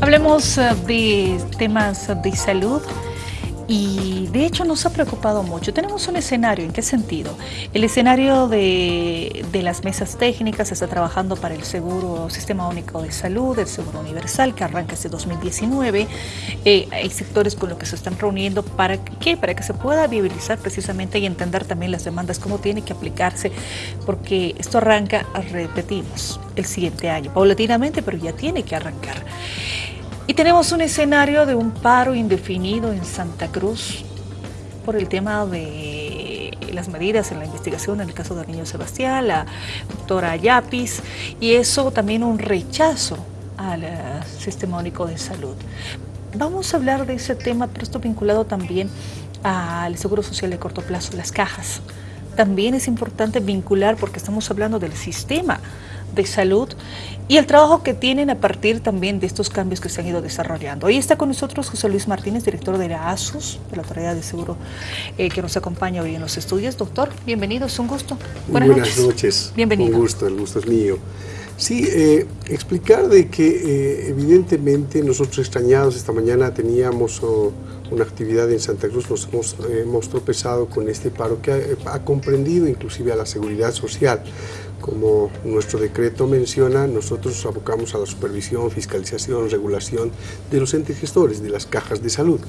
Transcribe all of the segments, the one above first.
Hablemos eh, de temas de salud y de hecho nos ha preocupado mucho. Tenemos un escenario, ¿en qué sentido? El escenario de, las mesas técnicas está trabajando para el Seguro Sistema Único de Salud, el Seguro Universal, que arranca este 2019. Eh, hay sectores con los que se están reuniendo para qué, para que se pueda viabilizar precisamente y entender también las demandas, cómo tiene que aplicarse, porque esto arranca, repetimos, el siguiente año, paulatinamente, pero ya tiene que arrancar. Y tenemos un escenario de un paro indefinido en Santa Cruz por el tema de las medidas en la investigación en el caso del niño Sebastián, la doctora Yapis, y eso también un rechazo al eh, Sistema Único de Salud. Vamos a hablar de ese tema, pero esto vinculado también al Seguro Social de corto plazo, las cajas. También es importante vincular, porque estamos hablando del sistema de salud y el trabajo que tienen a partir también de estos cambios que se han ido desarrollando. Hoy está con nosotros José Luis Martínez, director de la ASUS, de la Autoridad de Seguro, eh, que nos acompaña hoy en los estudios. Doctor, bienvenido, es un gusto. Buenas, Buenas noches. Bienvenido. Un gusto, el gusto es mío. Sí, eh, explicar de que eh, evidentemente nosotros extrañados esta mañana teníamos oh, una actividad en Santa Cruz, nos hemos, tropezado con este paro que ha comprendido inclusive a la seguridad social como nuestro decreto menciona, nosotros abocamos a la supervisión, fiscalización, regulación de los entes gestores, de las cajas de salud.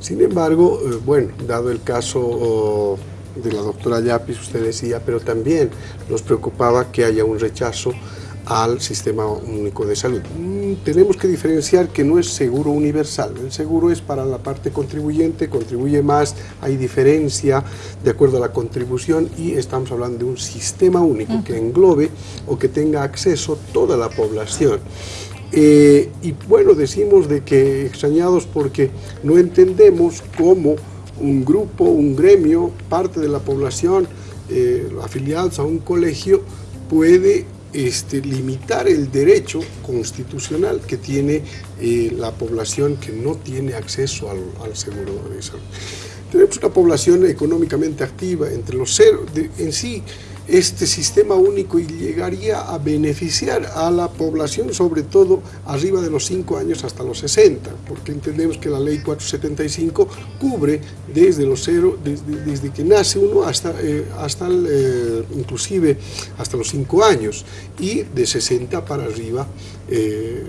Sin embargo, eh, bueno, dado el caso oh, de la doctora Yapis, usted decía, pero también nos preocupaba que haya un rechazo al Sistema Único de Salud. Mm, tenemos que diferenciar que no es seguro universal, el seguro es para la parte contribuyente, contribuye más, hay diferencia de acuerdo a la contribución y estamos hablando de un sistema único que englobe o que tenga acceso toda la población. Eh, y bueno, decimos de que extrañados porque no entendemos cómo un grupo, un gremio, parte de la población eh, afiliados a un colegio puede este, limitar el derecho constitucional que tiene eh, la población que no tiene acceso al, seguro de salud. Tenemos una población económicamente activa entre los cero, en sí este sistema único y llegaría a beneficiar a la población, sobre todo arriba de los 5 años hasta los 60, porque entendemos que la ley 475 cubre desde los cero, desde, que nace uno hasta, eh, hasta eh, inclusive hasta los 5 años, y de 60 para arriba eh,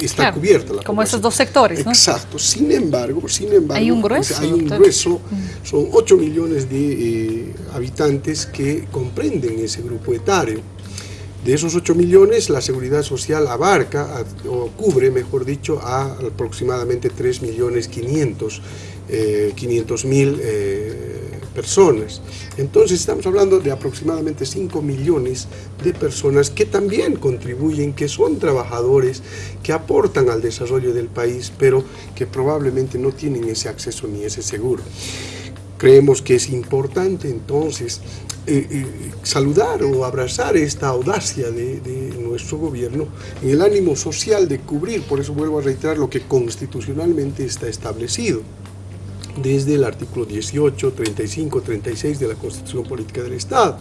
está cubierta la Como esos dos sectores, ¿no? Exacto. Sin embargo, sin embargo... Hay un grueso. Hay un grueso. Mm. Son 8 millones de eh, habitantes que comprenden ese grupo etario. De esos 8 millones, la Seguridad Social abarca, o cubre, mejor dicho, a aproximadamente 3 millones 500 mil eh, personas. Entonces estamos hablando de aproximadamente 5 millones de personas que también contribuyen, que son trabajadores, que aportan al desarrollo del país, pero que probablemente no tienen ese acceso ni ese seguro. Creemos que es importante entonces eh, eh, saludar o abrazar esta audacia de, nuestro gobierno en el ánimo social de cubrir, por eso vuelvo a reiterar lo que constitucionalmente está establecido desde el artículo 18, 35, 36 de la Constitución Política del Estado.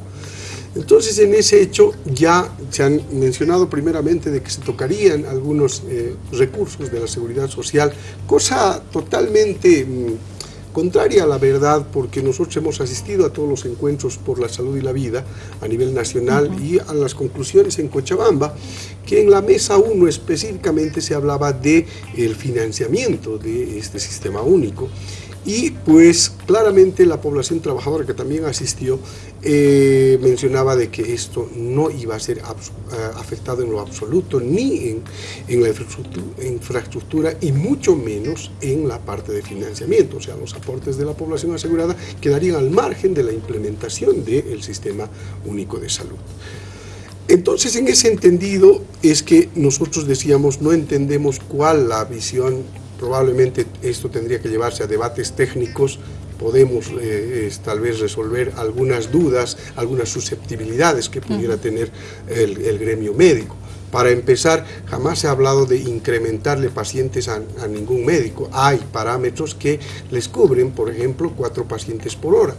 Entonces, en ese hecho ya se han mencionado primeramente de que se tocarían algunos eh, recursos de la seguridad social, cosa totalmente mm, contraria a la verdad, porque nosotros hemos asistido a todos los encuentros por la salud y la vida a nivel nacional y a las conclusiones en Cochabamba, que en la mesa 1 específicamente se hablaba de el financiamiento de este sistema único y pues claramente la población trabajadora que también asistió eh, mencionaba de que esto no iba a ser eh, afectado en lo absoluto ni en, en, la infraestructura y mucho menos en la parte de financiamiento, o sea, los aportes de la población asegurada quedarían al margen de la implementación del sistema único de salud. Entonces, en ese entendido es que nosotros decíamos, no entendemos cuál la visión probablemente esto tendría que llevarse a debates técnicos, podemos eh, tal vez resolver algunas dudas, algunas susceptibilidades que pudiera tener el, gremio médico. Para empezar, jamás se ha hablado de incrementarle pacientes a, ningún médico. Hay parámetros que les cubren, por ejemplo, cuatro pacientes por hora.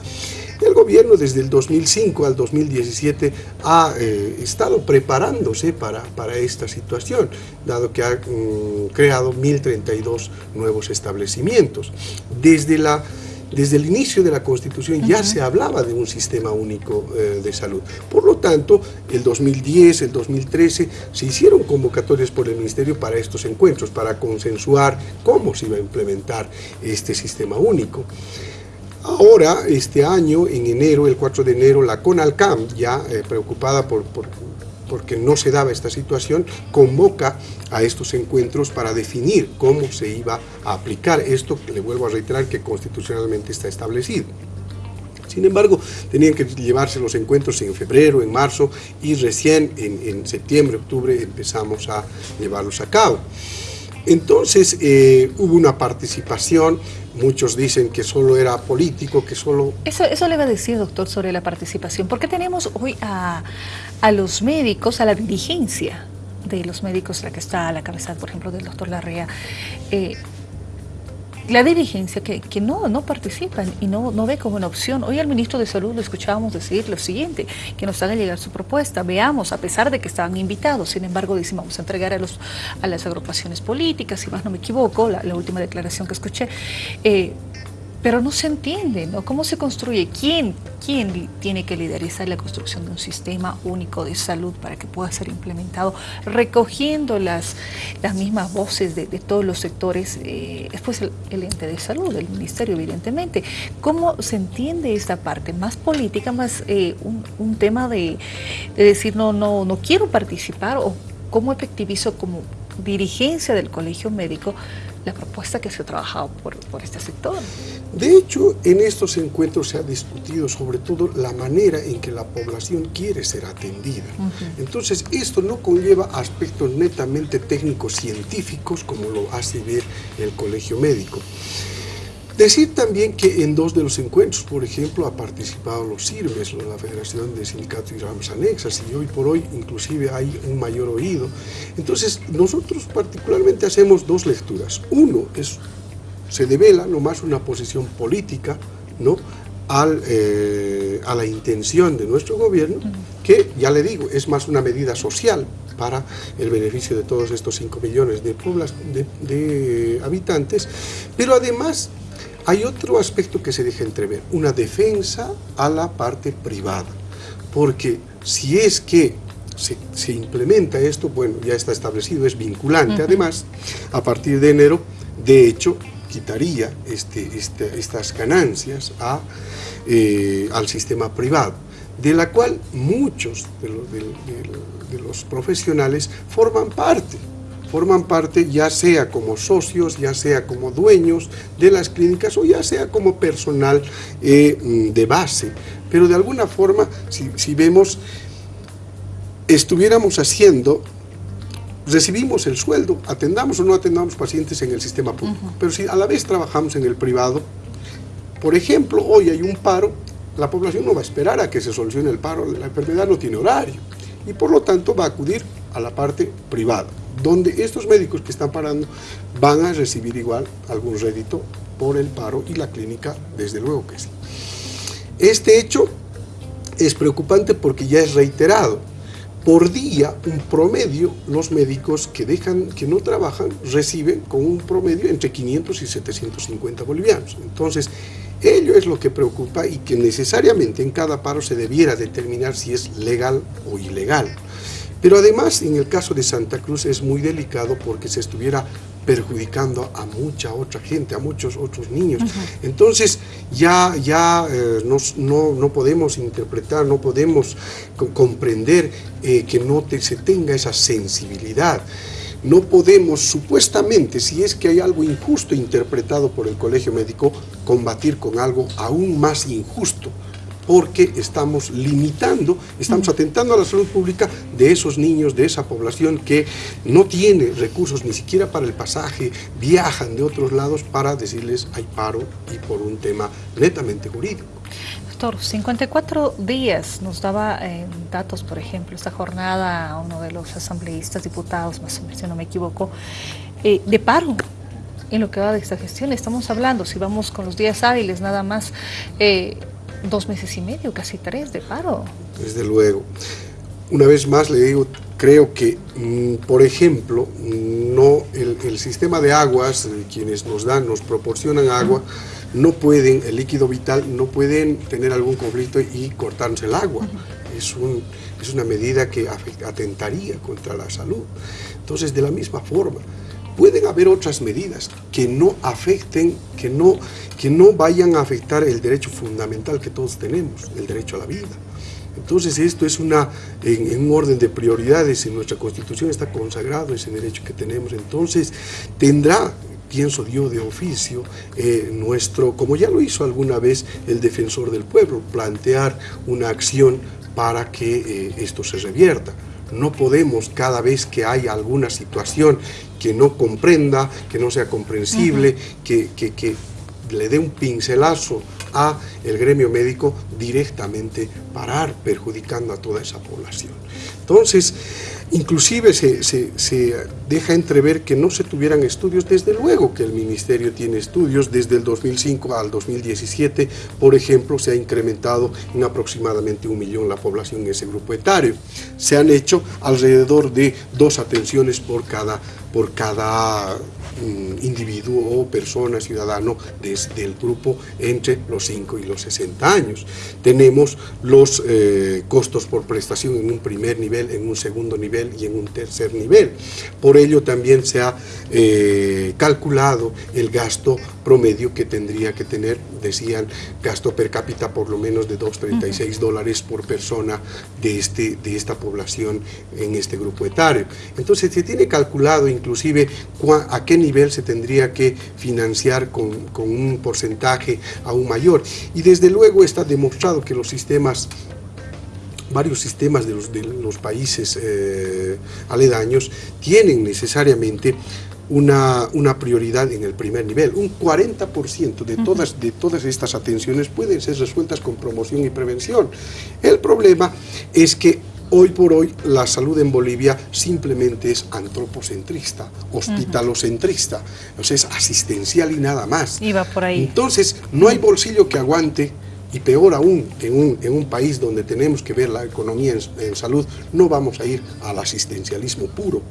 El gobierno desde el 2005 al 2017 ha eh, estado preparándose para, para, esta situación, dado que ha mm, creado 1.032 nuevos establecimientos. Desde la desde el inicio de la Constitución ya se hablaba de un sistema único eh, de salud. Por lo tanto, el 2010, el 2013, se hicieron convocatorias por el Ministerio para estos encuentros, para consensuar cómo se iba a implementar este sistema único. Ahora, este año, en enero, el 4 de enero, la CONALCAM, ya eh, preocupada por, por porque no se daba esta situación, convoca a estos encuentros para definir cómo se iba a aplicar esto, le vuelvo a reiterar que constitucionalmente está establecido. Sin embargo, tenían que llevarse los encuentros en febrero, en marzo y recién en, septiembre, octubre empezamos a llevarlos a cabo. Entonces eh, hubo una participación Muchos dicen que solo era político, que solo... Eso, eso le va a decir, doctor, sobre la participación. ¿Por qué tenemos hoy a, los médicos, a la dirigencia de los médicos, la que está a la cabeza, por ejemplo, del doctor Larrea, eh, la dirigencia que, que, no, no participan y no, no ve como una opción. Hoy al ministro de Salud lo escuchábamos decir lo siguiente, que nos haga llegar su propuesta, veamos, a pesar de que estaban invitados, sin embargo dicen vamos a entregar a, los, a las agrupaciones políticas, si más no me equivoco, la, última declaración que escuché, eh, pero no se entiende, ¿no? ¿Cómo se construye? ¿Quién, ¿Quién tiene que liderizar la construcción de un sistema único de salud para que pueda ser implementado, recogiendo las, las mismas voces de, todos los sectores, eh, después el, ente de salud, el ministerio evidentemente. ¿Cómo se entiende esta parte? Más política, más eh, un, tema de, de decir no, no, no quiero participar o cómo efectivizo como dirigencia del colegio médico la propuesta que se ha trabajado por, por, este sector. De hecho, en estos encuentros se ha discutido sobre todo la manera en que la población quiere ser atendida. Entonces, esto no conlleva aspectos netamente técnicos científicos como lo hace ver el colegio médico. Decir también que en dos de los encuentros, por ejemplo, ha participado los CIRBES, la Federación de Sindicatos y Ramas Anexas, y hoy por hoy inclusive hay un mayor oído. Entonces, nosotros particularmente hacemos dos lecturas. Uno, es, se devela nomás una posición política, ¿no? Al, eh, a la intención de nuestro gobierno, que, ya le digo, es más una medida social para el beneficio de todos estos 5 millones de, de, de habitantes, pero además hay otro aspecto que se deja entrever, una defensa a la parte privada, porque si es que se, implementa esto, bueno, ya está establecido, es vinculante, además, a partir de enero, de hecho, quitaría este, este estas ganancias a, eh, al sistema privado, de la cual muchos de los profesionales forman parte forman parte ya sea como socios, ya sea como dueños de las clínicas o ya sea como personal eh, mm, de base. Pero de alguna forma, si, vemos, estuviéramos haciendo recibimos el sueldo, atendamos o no atendamos pacientes en el sistema público. Pero si a la vez trabajamos en el privado, por ejemplo, hoy hay un paro, la población no va a esperar a que se solucione el paro, la enfermedad no tiene horario y por lo tanto va a acudir a la parte privada donde estos médicos que están parando van a recibir igual algún rédito por el paro y la clínica, desde luego que sí. Este hecho es preocupante porque ya es reiterado. Por día, un promedio, los médicos que, dejan, que no trabajan reciben con un promedio entre 500 y 750 bolivianos. Entonces, ello es lo que preocupa y que necesariamente en cada paro se debiera determinar si es legal o ilegal. Pero además, en el caso de Santa Cruz es muy delicado porque se estuviera perjudicando a mucha otra gente, a muchos otros niños. Entonces, ya, ya eh, no, podemos interpretar, no podemos comprender eh, que no se tenga esa sensibilidad. No podemos, supuestamente, si es que hay algo injusto interpretado por el colegio médico, combatir con algo aún más injusto porque estamos limitando, estamos atentando a la salud pública de esos niños, de esa población que no tiene recursos ni siquiera para el pasaje, viajan de otros lados para decirles hay paro y por un tema netamente jurídico. Doctor, 54 días nos daba eh, datos, por ejemplo, esta jornada, uno de los asambleístas, diputados, más o menos, si no me equivoco, eh, de paro en lo que va de esta gestión. Estamos hablando, si vamos con los días hábiles nada más, eh, dos meses y medio, casi tres de paro. Desde luego. Una vez más le digo, creo que, mm, por ejemplo, no el, sistema de aguas, eh, quienes nos dan, nos proporcionan agua, no pueden, el líquido vital, no pueden tener algún conflicto y cortarse el agua. Es, un, es una medida que atentaría contra la salud. Entonces, de la misma forma, pueden haber otras medidas que no afecten, que no, que no vayan a afectar el derecho fundamental que todos tenemos, el derecho a la vida. Entonces esto es una, en, un orden de prioridades, en nuestra Constitución está consagrado ese derecho que tenemos, entonces tendrá pienso yo de oficio, eh, nuestro, como ya lo hizo alguna vez el defensor del pueblo, plantear una acción para que eh, esto se revierta. No podemos cada vez que hay alguna situación que no comprenda, que no sea comprensible, que, que, que le dé un pincelazo a el gremio médico directamente parar, perjudicando a toda esa población. Entonces, inclusive se, se, deja entrever que no se tuvieran estudios, desde luego que el Ministerio tiene estudios, desde el 2005 al 2017, por ejemplo, se ha incrementado en aproximadamente un millón la población en ese grupo etario. Se han hecho alrededor de dos atenciones por cada, por cada individuo o persona, ciudadano desde el grupo entre los 5 y los 60 años. Tenemos los eh, costos por prestación en un primer nivel, en un segundo nivel y en un tercer nivel. Por ello también se ha eh, calculado el gasto promedio que tendría que tener, decían, gasto per cápita por lo menos de 2,36 dólares por persona de, este, de esta población en este grupo etario. Entonces se tiene calculado inclusive a qué nivel nivel se tendría que financiar con, un porcentaje aún mayor. Y desde luego está demostrado que los sistemas varios sistemas de los, de los países eh, aledaños tienen necesariamente una, una, prioridad en el primer nivel. Un 40% de todas, de todas estas atenciones pueden ser resueltas con promoción y prevención. El problema es que Hoy por hoy la salud en Bolivia simplemente es antropocentrista, hospitalocentrista, o sea, es asistencial y nada más. Iba por ahí. Entonces, no hay bolsillo que aguante y peor aún, en un, en un, país donde tenemos que ver la economía en, salud, no vamos a ir al asistencialismo puro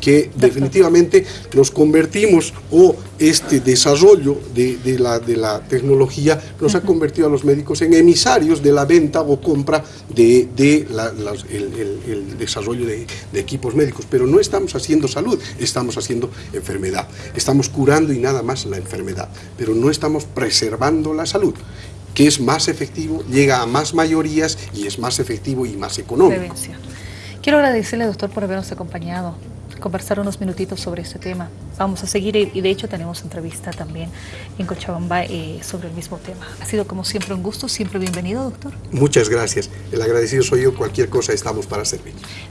que definitivamente nos convertimos o este desarrollo de, la, de la, tecnología nos ha convertido a los médicos en emisarios de la venta o compra de, el, desarrollo de, equipos médicos, pero no estamos haciendo salud, estamos haciendo enfermedad, estamos curando y nada más la enfermedad, pero no estamos preservando la salud que es más efectivo, llega a más mayorías y es más efectivo y más económico. Quiero agradecerle, doctor, por habernos acompañado conversar unos minutitos sobre este tema. Vamos a seguir y de hecho tenemos entrevista también en Cochabamba eh, sobre el mismo tema. Ha sido como siempre un gusto, siempre bienvenido, doctor. Muchas gracias. El agradecido soy yo, cualquier cosa estamos para servir.